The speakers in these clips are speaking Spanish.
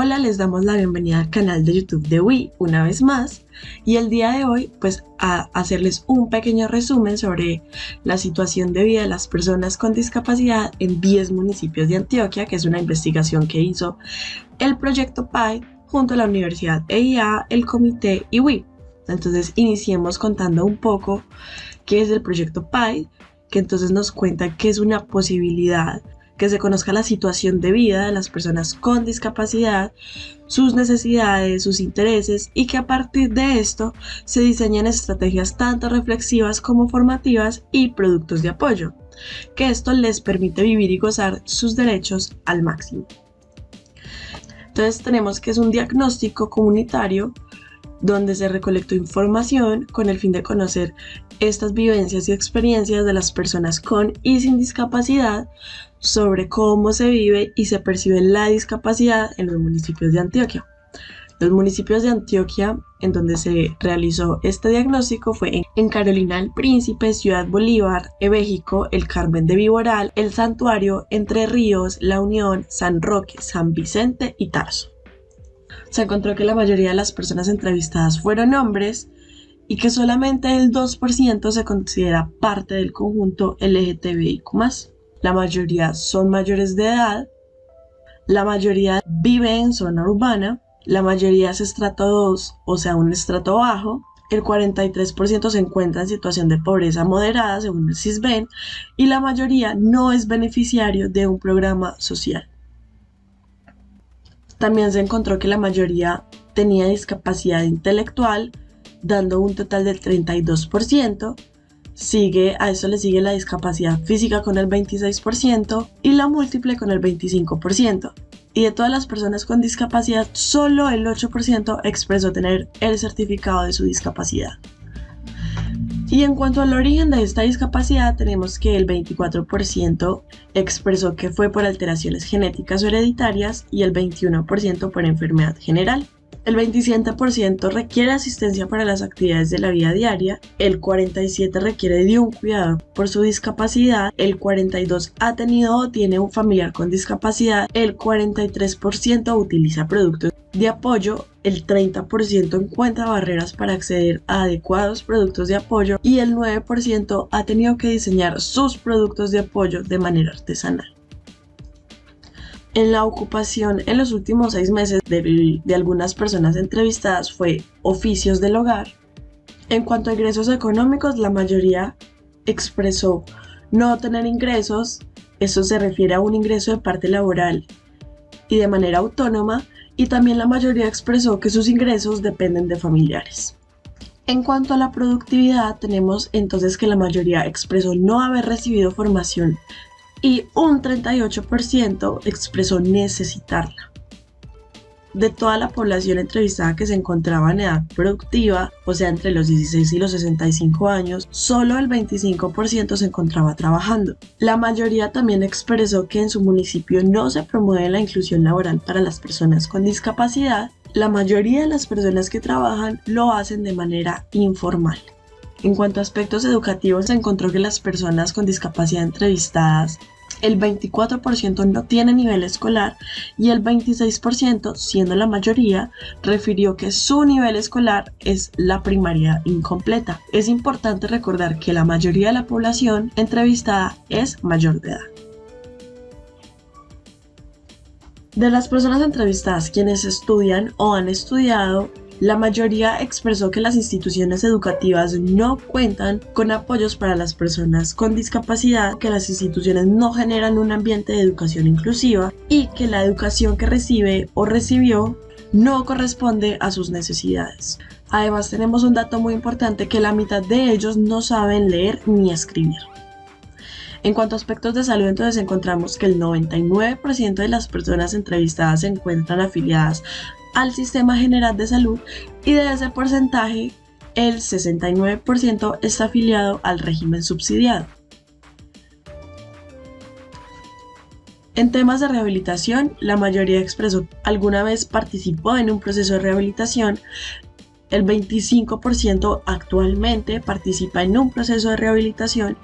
Hola, les damos la bienvenida al canal de YouTube de Wii una vez más y el día de hoy pues a hacerles un pequeño resumen sobre la situación de vida de las personas con discapacidad en 10 municipios de Antioquia, que es una investigación que hizo el proyecto PAI junto a la Universidad EIA, el Comité y Wii. Entonces iniciemos contando un poco qué es el proyecto PAI, que entonces nos cuenta que es una posibilidad que se conozca la situación de vida de las personas con discapacidad, sus necesidades, sus intereses y que a partir de esto se diseñen estrategias tanto reflexivas como formativas y productos de apoyo, que esto les permite vivir y gozar sus derechos al máximo. Entonces tenemos que es un diagnóstico comunitario donde se recolectó información con el fin de conocer estas vivencias y experiencias de las personas con y sin discapacidad sobre cómo se vive y se percibe la discapacidad en los municipios de Antioquia. Los municipios de Antioquia en donde se realizó este diagnóstico fue en Carolina del Príncipe, Ciudad Bolívar, Ebéjico, El Carmen de Viboral, El Santuario, Entre Ríos, La Unión, San Roque, San Vicente y Tarso. Se encontró que la mayoría de las personas entrevistadas fueron hombres y que solamente el 2% se considera parte del conjunto LGTBIQ+. La mayoría son mayores de edad, la mayoría vive en zona urbana, la mayoría es estrato 2, o sea, un estrato bajo, el 43% se encuentra en situación de pobreza moderada, según el CISBEN, y la mayoría no es beneficiario de un programa social. También se encontró que la mayoría tenía discapacidad intelectual, dando un total del 32%, Sigue, a eso le sigue la discapacidad física con el 26% y la múltiple con el 25%. Y de todas las personas con discapacidad, solo el 8% expresó tener el certificado de su discapacidad. Y en cuanto al origen de esta discapacidad, tenemos que el 24% expresó que fue por alteraciones genéticas o hereditarias y el 21% por enfermedad general. El 27% requiere asistencia para las actividades de la vida diaria, el 47% requiere de un cuidado por su discapacidad, el 42% ha tenido o tiene un familiar con discapacidad, el 43% utiliza productos de apoyo, el 30% encuentra barreras para acceder a adecuados productos de apoyo y el 9% ha tenido que diseñar sus productos de apoyo de manera artesanal en la ocupación en los últimos seis meses de, algunas personas entrevistadas fue oficios del hogar. En cuanto a ingresos económicos, la mayoría expresó no tener ingresos, eso se refiere a un ingreso de parte laboral y de manera autónoma, y también la mayoría expresó que sus ingresos dependen de familiares. En cuanto a la productividad, tenemos entonces que la mayoría expresó no haber recibido formación y un 38% expresó necesitarla. De toda la población entrevistada que se encontraba en edad productiva, o sea, entre los 16 y los 65 años, solo el 25% se encontraba trabajando. La mayoría también expresó que en su municipio no se promueve la inclusión laboral para las personas con discapacidad. La mayoría de las personas que trabajan lo hacen de manera informal. En cuanto a aspectos educativos, se encontró que las personas con discapacidad entrevistadas, el 24% no tiene nivel escolar y el 26%, siendo la mayoría, refirió que su nivel escolar es la primaria incompleta. Es importante recordar que la mayoría de la población entrevistada es mayor de edad. De las personas entrevistadas quienes estudian o han estudiado la mayoría expresó que las instituciones educativas no cuentan con apoyos para las personas con discapacidad, que las instituciones no generan un ambiente de educación inclusiva y que la educación que recibe o recibió no corresponde a sus necesidades. Además tenemos un dato muy importante que la mitad de ellos no saben leer ni escribir. En cuanto a aspectos de salud, entonces encontramos que el 99% de las personas entrevistadas se encuentran afiliadas al Sistema General de Salud y de ese porcentaje el 69% está afiliado al régimen subsidiado. En temas de rehabilitación, la mayoría expresó alguna vez participó en un proceso de rehabilitación, el 25% actualmente participa en un proceso de rehabilitación,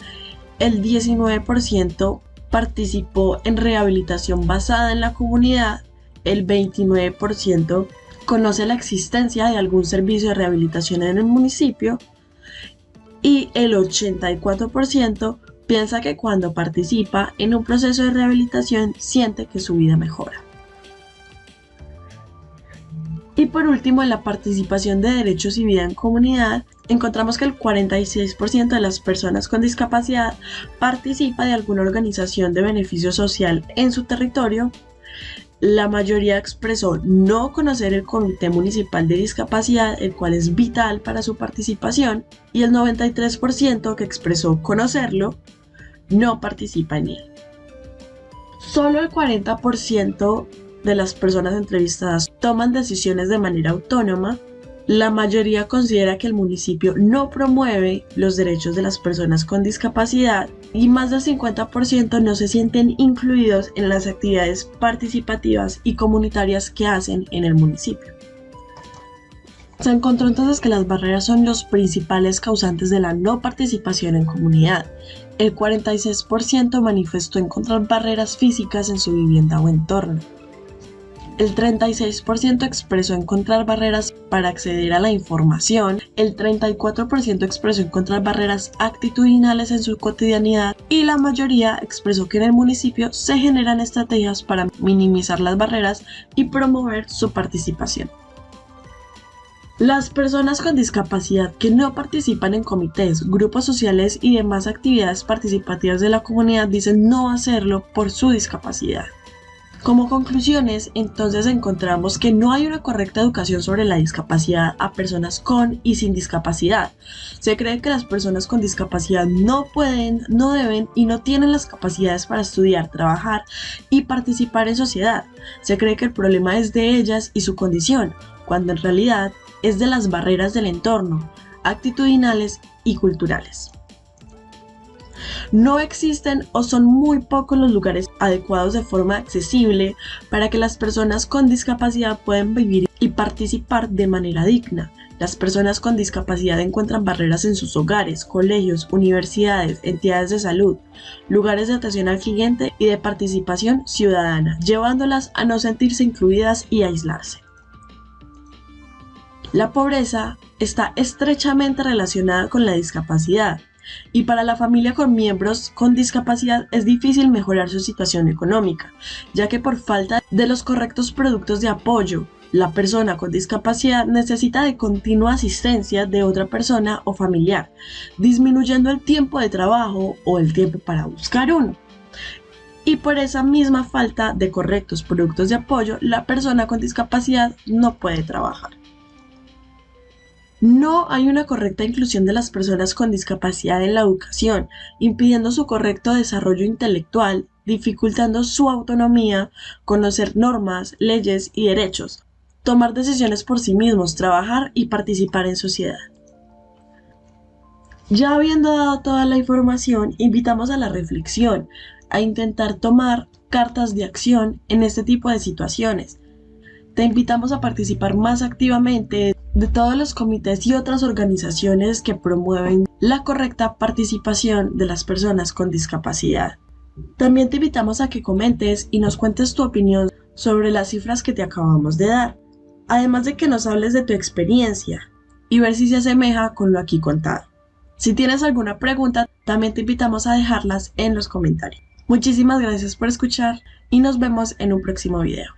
el 19% participó en rehabilitación basada en la comunidad el 29% conoce la existencia de algún servicio de rehabilitación en el municipio y el 84% piensa que cuando participa en un proceso de rehabilitación siente que su vida mejora. Y por último, en la participación de derechos y vida en comunidad, encontramos que el 46% de las personas con discapacidad participa de alguna organización de beneficio social en su territorio. La mayoría expresó no conocer el Comité Municipal de Discapacidad, el cual es vital para su participación, y el 93% que expresó conocerlo no participa en él. Solo el 40% de las personas entrevistadas toman decisiones de manera autónoma, la mayoría considera que el municipio no promueve los derechos de las personas con discapacidad y más del 50% no se sienten incluidos en las actividades participativas y comunitarias que hacen en el municipio. Se encontró entonces que las barreras son los principales causantes de la no participación en comunidad. El 46% manifestó encontrar barreras físicas en su vivienda o entorno. El 36% expresó encontrar barreras para acceder a la información, el 34% expresó encontrar barreras actitudinales en su cotidianidad y la mayoría expresó que en el municipio se generan estrategias para minimizar las barreras y promover su participación. Las personas con discapacidad que no participan en comités, grupos sociales y demás actividades participativas de la comunidad dicen no hacerlo por su discapacidad. Como conclusiones, entonces encontramos que no hay una correcta educación sobre la discapacidad a personas con y sin discapacidad. Se cree que las personas con discapacidad no pueden, no deben y no tienen las capacidades para estudiar, trabajar y participar en sociedad. Se cree que el problema es de ellas y su condición, cuando en realidad es de las barreras del entorno, actitudinales y culturales. No existen o son muy pocos los lugares adecuados de forma accesible para que las personas con discapacidad puedan vivir y participar de manera digna. Las personas con discapacidad encuentran barreras en sus hogares, colegios, universidades, entidades de salud, lugares de atención al cliente y de participación ciudadana, llevándolas a no sentirse incluidas y aislarse. La pobreza está estrechamente relacionada con la discapacidad y para la familia con miembros con discapacidad es difícil mejorar su situación económica, ya que por falta de los correctos productos de apoyo, la persona con discapacidad necesita de continua asistencia de otra persona o familiar, disminuyendo el tiempo de trabajo o el tiempo para buscar uno. Y por esa misma falta de correctos productos de apoyo, la persona con discapacidad no puede trabajar. No hay una correcta inclusión de las personas con discapacidad en la educación, impidiendo su correcto desarrollo intelectual, dificultando su autonomía, conocer normas, leyes y derechos, tomar decisiones por sí mismos, trabajar y participar en sociedad. Ya habiendo dado toda la información, invitamos a la reflexión, a intentar tomar cartas de acción en este tipo de situaciones. Te invitamos a participar más activamente de todos los comités y otras organizaciones que promueven la correcta participación de las personas con discapacidad. También te invitamos a que comentes y nos cuentes tu opinión sobre las cifras que te acabamos de dar, además de que nos hables de tu experiencia y ver si se asemeja con lo aquí contado. Si tienes alguna pregunta, también te invitamos a dejarlas en los comentarios. Muchísimas gracias por escuchar y nos vemos en un próximo video.